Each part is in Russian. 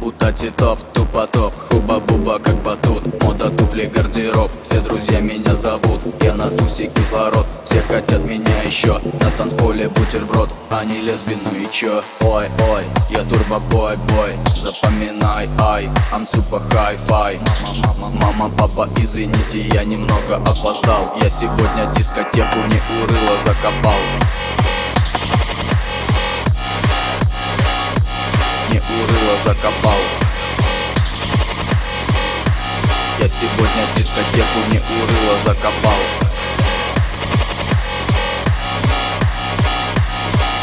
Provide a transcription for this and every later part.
У Тати топ, тупо топ, хуба-буба как батут. Мода туфли, гардероб, все друзья меня зовут. Я на тусе кислород, все хотят меня еще. На танцполе бутерброд, они лесби, ну и чё? Ой, ой, я турбо-бой, бой Запоминай, ай, I'm super Мама, мама, папа, извините, я немного опоздал. Я сегодня дискотеку не урыло закопал не урыло закопал Я сегодня дискотеку не урыло закопал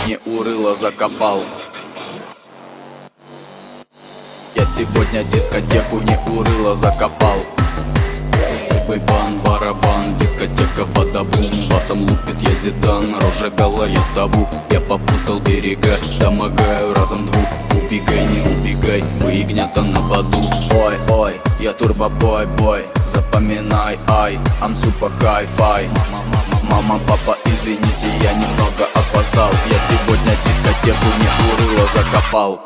Не урыло закопал Я сегодня дискотеку не урыло закопал Бейбан, барабан, дискотека бадабум Басом лупит я зидан, рожа гола я табу. Я попутал берега, домогаю разом двух. Убегай, не убегай, мы ягнята на воду. Ой, ой, я турбо-бой, бой Запоминай, ай, I'm super hi-fi. Мама, папа, извините, я немного опоздал. Я сегодня дискотеку не урыло закопал.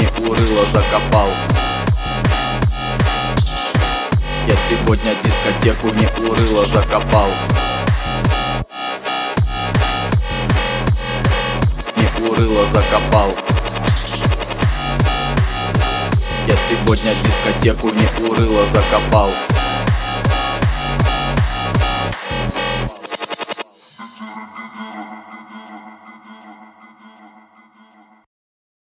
Не урыло закопал сегодня дискотеку не урыло закопал. Не урыло закопал. Я сегодня дискотеку не урыло закопал